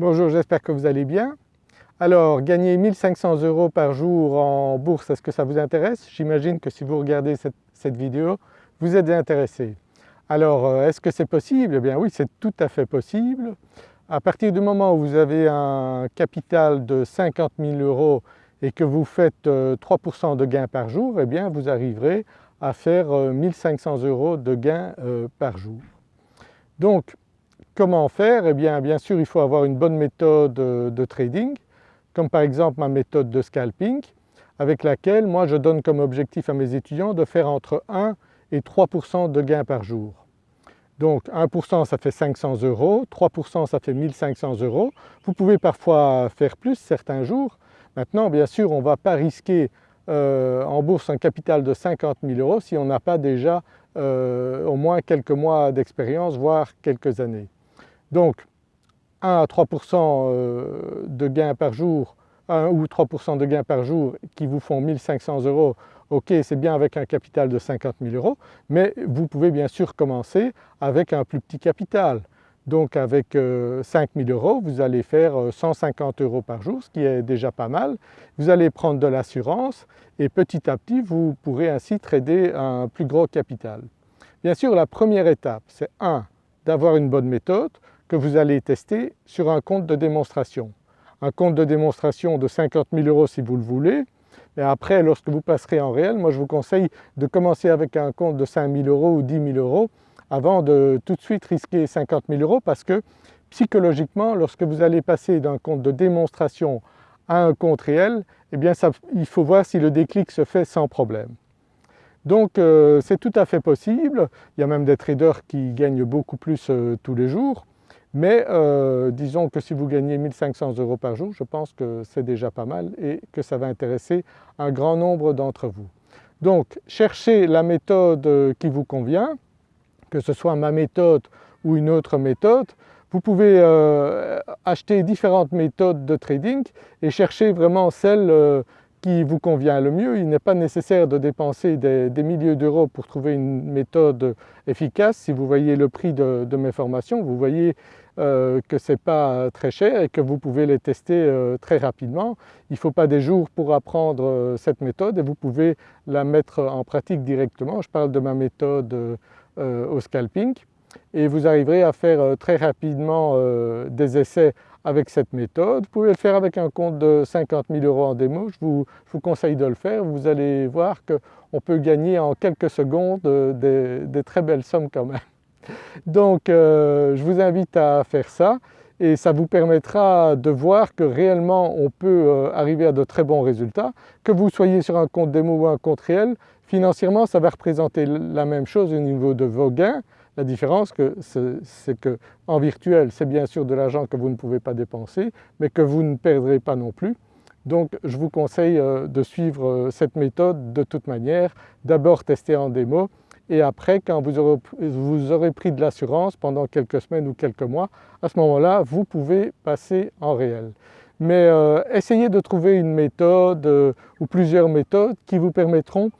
Bonjour, j'espère que vous allez bien. Alors gagner 1500 euros par jour en bourse, est-ce que ça vous intéresse? J'imagine que si vous regardez cette, vidéo, vous êtes intéressé. Alors euh, est-ce que c'est possible? Eh bien oui, c'est tout à fait possible. À partir du moment où vous avez un capital de 50 000 euros et que vous faites 3% euh, de gains par jour, eh bien vous arriverez à faire 1500 euh, euros de gains par jour. Donc Comment faire Eh bien bien sûr il faut avoir une bonne méthode euh, de trading comme par exemple ma méthode de scalping avec laquelle moi je donne comme objectif à mes étudiants de faire entre 1 et 3% de gains par jour. Donc 1% ça fait 500 euros, 3% ça fait 1500 euros. Vous pouvez parfois faire plus certains jours. Maintenant bien sûr on ne va pas risquer euh, en bourse un capital de 50 000 euros si on n'a pas déjà euh, au moins quelques mois d'expérience voire quelques années. Donc 1 à 3% euh, de gains par jour, 1 ou 3% de gains par jour qui vous font 1500 euros, ok c'est bien avec un capital de 50 000 euros, mais vous pouvez bien sûr commencer avec un plus petit capital. Donc avec 5 euh, 000 euros vous allez faire 150 euh, euros par jour, ce qui est déjà pas mal. Vous allez prendre de l'assurance et petit à petit vous pourrez ainsi trader un plus gros capital. Bien sûr la première étape c'est 1 d'avoir une bonne méthode, que vous allez tester sur un compte de démonstration. Un compte de démonstration de 50 000 euros si vous le voulez, mais après lorsque vous passerez en réel, moi je vous conseille de commencer avec un compte de 5 000 euros ou 10 000 euros avant de tout de suite risquer 50 000 euros parce que psychologiquement lorsque vous allez passer d'un compte de démonstration à un compte réel, eh bien il faut voir si le déclic se fait sans problème. Donc euh, c'est tout à fait possible, il y a même des traders qui gagnent beaucoup plus euh, tous les jours, mais euh, disons que si vous gagnez 1500 euros par jour, je pense que c'est déjà pas mal et que ça va intéresser un grand nombre d'entre vous. Donc cherchez la méthode euh, qui vous convient, que ce soit ma méthode ou une autre méthode. Vous pouvez euh, acheter différentes méthodes de trading et chercher vraiment celle qui vous convient le mieux. Il n'est pas nécessaire de dépenser des, milliers d'euros pour trouver une méthode efficace. Si vous voyez le prix de, mes formations, vous voyez euh, que ce n'est pas très cher et que vous pouvez les tester euh, très rapidement. Il ne faut pas des jours pour apprendre euh, cette méthode et vous pouvez la mettre en pratique directement. Je parle de ma méthode au scalping et vous arriverez à faire très rapidement des essais avec cette méthode. Vous pouvez le faire avec un compte de 50 000 euros en démo, je vous, conseille de le faire. Vous allez voir qu'on peut gagner en quelques secondes des, très belles sommes quand même. Donc euh, je vous invite à faire ça et ça vous permettra de voir que réellement on peut euh, arriver à de très bons résultats. Que vous soyez sur un compte démo ou un compte réel, financièrement ça va représenter la même chose au niveau de vos gains, la différence c'est qu'en virtuel c'est bien sûr de l'argent que vous ne pouvez pas dépenser mais que vous ne perdrez pas non plus. Donc je vous conseille euh, de suivre cette méthode de toute manière, d'abord tester en démo et après quand vous aurez, pris de l'assurance pendant quelques semaines ou quelques mois, à ce moment-là vous pouvez passer en réel. Mais euh, essayez de trouver une méthode ou plusieurs méthodes qui vous permettront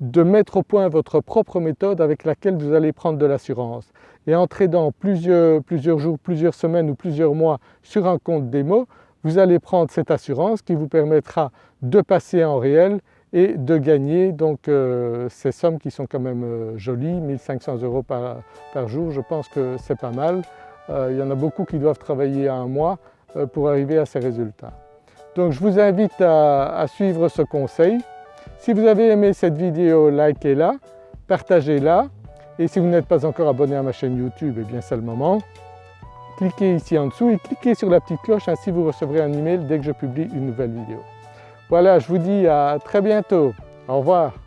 de mettre au point votre propre méthode avec laquelle vous allez prendre de l'assurance. Et en tradant plusieurs, plusieurs jours, plusieurs semaines ou plusieurs mois sur un compte démo, vous allez prendre cette assurance qui vous permettra de passer en réel et de gagner donc euh, ces sommes qui sont quand même euh, jolies, 1500 euros par, jour, je pense que c'est pas mal. Euh, il y en a beaucoup qui doivent travailler un mois pour arriver à ces résultats. Donc je vous invite à suivre ce conseil. Si vous avez aimé cette vidéo, likez-la, partagez-la et si vous n'êtes pas encore abonné à ma chaîne YouTube, eh bien c'est le moment. Cliquez ici en dessous et cliquez sur la petite cloche, ainsi vous recevrez un email dès que je publie une nouvelle vidéo. Voilà, je vous dis à très bientôt. Au revoir.